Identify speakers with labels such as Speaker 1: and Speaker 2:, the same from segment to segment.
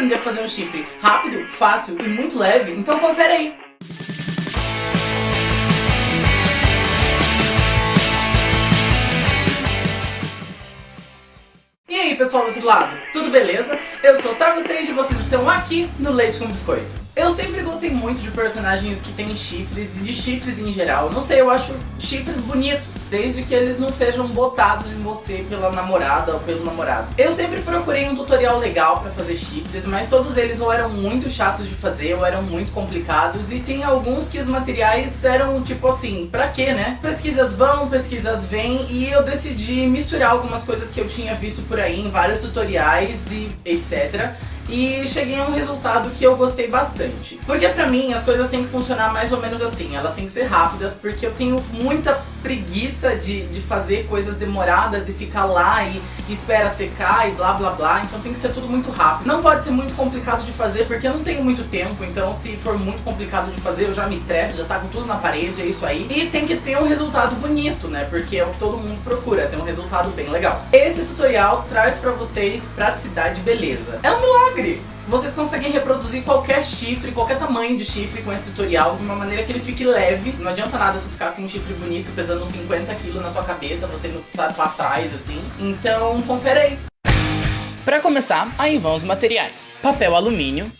Speaker 1: aprender a fazer um chifre rápido, fácil e muito leve? Então confere aí! E aí pessoal do outro lado, tudo beleza? Eu sou o Otávio Seixas e vocês estão aqui no Leite com Biscoito. Eu sempre gostei muito de personagens que têm chifres e de chifres em geral. Não sei, eu acho chifres bonitos, desde que eles não sejam botados em você pela namorada ou pelo namorado. Eu sempre procurei um tutorial legal pra fazer chifres, mas todos eles ou eram muito chatos de fazer ou eram muito complicados e tem alguns que os materiais eram tipo assim, pra quê, né? Pesquisas vão, pesquisas vêm e eu decidi misturar algumas coisas que eu tinha visto por aí em vários tutoriais e etc e cheguei a um resultado que eu gostei bastante. Porque pra mim as coisas têm que funcionar mais ou menos assim, elas têm que ser rápidas, porque eu tenho muita preguiça de, de fazer coisas demoradas e ficar lá e, espera secar e blá blá blá, então tem que ser tudo muito rápido. Não pode ser muito complicado de fazer, porque eu não tenho muito tempo, então se for muito complicado de fazer eu já me estresso, já tá com tudo na parede, é isso aí. E tem que ter um resultado bonito, né, porque é o que todo mundo procura, ter um resultado bem legal. Esse tutorial traz pra vocês praticidade e beleza. É um milagre! Vocês conseguem reproduzir qualquer chifre, qualquer tamanho de chifre com esse tutorial de uma maneira que ele fique leve. Não adianta nada você ficar com um chifre bonito pesando 50 kg na sua cabeça, você não sabe pra trás assim. Então, confere aí. Para começar, aí vão os materiais. Papel alumínio.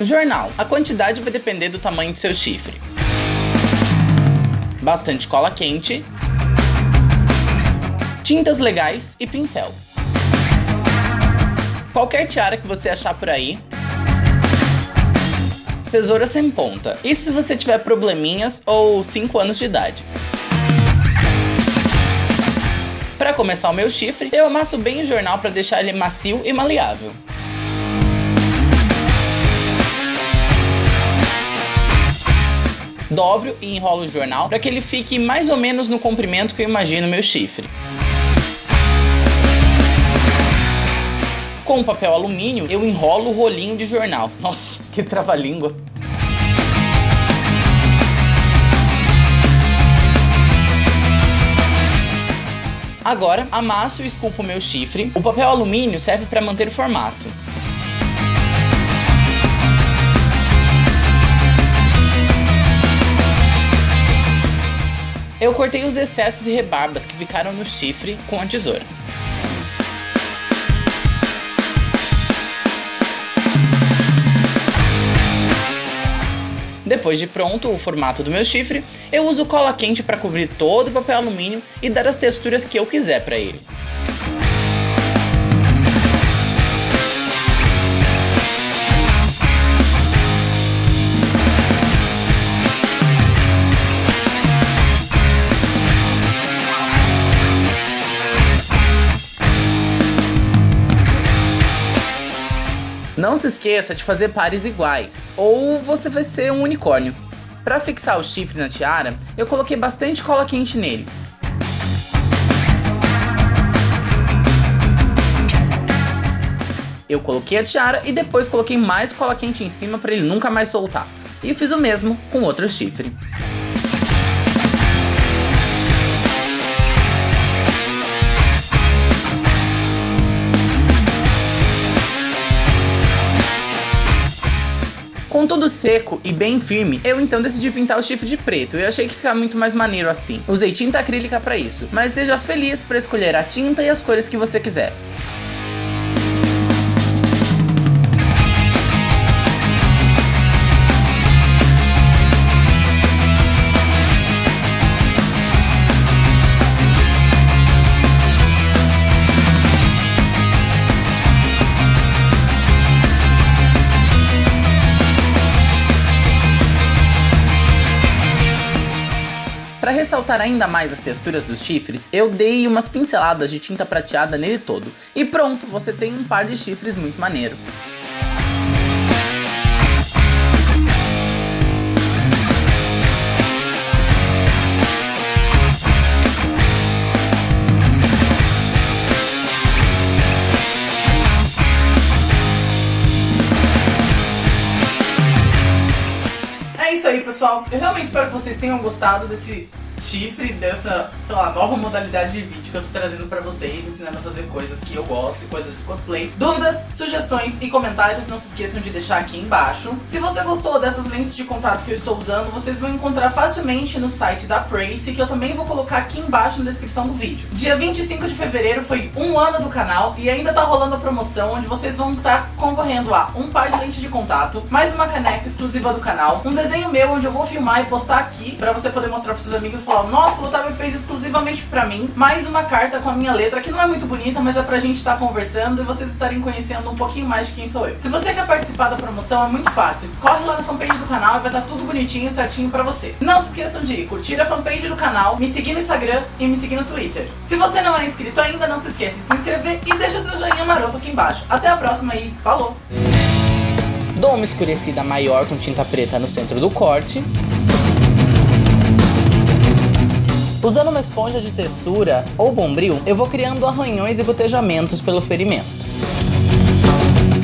Speaker 1: Jornal. A quantidade vai depender do tamanho do seu chifre. Bastante cola quente. Tintas legais e pincel qualquer tiara que você achar por aí. Tesoura sem ponta. Isso se você tiver probleminhas ou 5 anos de idade. Para começar o meu chifre, eu amasso bem o jornal para deixar ele macio e maleável. Dobro e enrolo o jornal para que ele fique mais ou menos no comprimento que eu imagino meu chifre. Com papel alumínio, eu enrolo o rolinho de jornal. Nossa, que trava-língua. Agora, amasso e esculpo meu chifre. O papel alumínio serve para manter o formato. Eu cortei os excessos e rebarbas que ficaram no chifre com a tesoura. Depois de pronto o formato do meu chifre, eu uso cola quente para cobrir todo o papel alumínio e dar as texturas que eu quiser para ele. Não se esqueça de fazer pares iguais, ou você vai ser um unicórnio. Para fixar o chifre na tiara, eu coloquei bastante cola quente nele. Eu coloquei a tiara e depois coloquei mais cola quente em cima para ele nunca mais soltar. E fiz o mesmo com outro chifre. Com tudo seco e bem firme, eu então decidi pintar o chifre de preto. Eu achei que ficava muito mais maneiro assim. Usei tinta acrílica para isso, mas seja feliz para escolher a tinta e as cores que você quiser. Ressaltar ainda mais as texturas dos chifres, eu dei umas pinceladas de tinta prateada nele todo. E pronto, você tem um par de chifres muito maneiro. É isso aí, pessoal. Eu realmente espero que vocês tenham gostado desse chifre dessa, sei lá, nova modalidade de vídeo que eu tô trazendo pra vocês, ensinando a fazer coisas que eu gosto e coisas de cosplay. Dúvidas, sugestões e comentários, não se esqueçam de deixar aqui embaixo. Se você gostou dessas lentes de contato que eu estou usando, vocês vão encontrar facilmente no site da Prace, que eu também vou colocar aqui embaixo na descrição do vídeo. Dia 25 de fevereiro foi um ano do canal e ainda tá rolando a promoção onde vocês vão estar concorrendo a um par de lentes de contato, mais uma caneca exclusiva do canal, um desenho meu onde eu vou filmar e postar aqui pra você poder mostrar pros seus amigos nossa, o Otávio fez exclusivamente pra mim, mais uma carta com a minha letra, que não é muito bonita, mas é pra gente estar conversando e vocês estarem conhecendo um pouquinho mais de quem sou eu. Se você quer participar da promoção, é muito fácil. Corre lá na fanpage do canal e vai estar tudo bonitinho, certinho pra você. Não se esqueçam de curtir a fanpage do canal, me seguir no Instagram e me seguir no Twitter. Se você não é inscrito ainda, não se esqueça de se inscrever e deixa seu joinha maroto aqui embaixo. Até a próxima e falou!
Speaker 2: Dou uma escurecida maior com tinta preta no centro do corte. Usando uma esponja de textura ou bombril, eu vou criando arranhões e gotejamentos pelo ferimento.